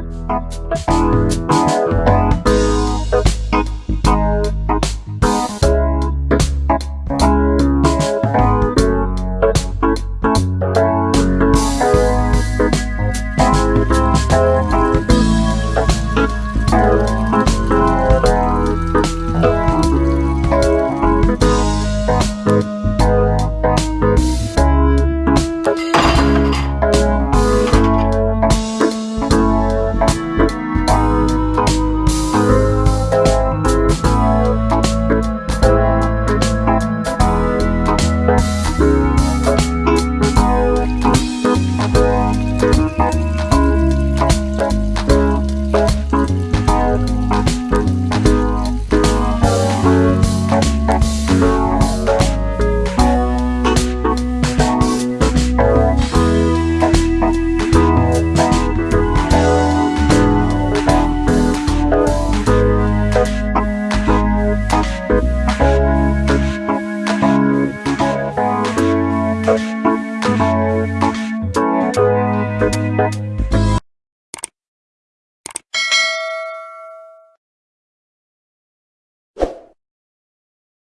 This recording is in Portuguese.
Música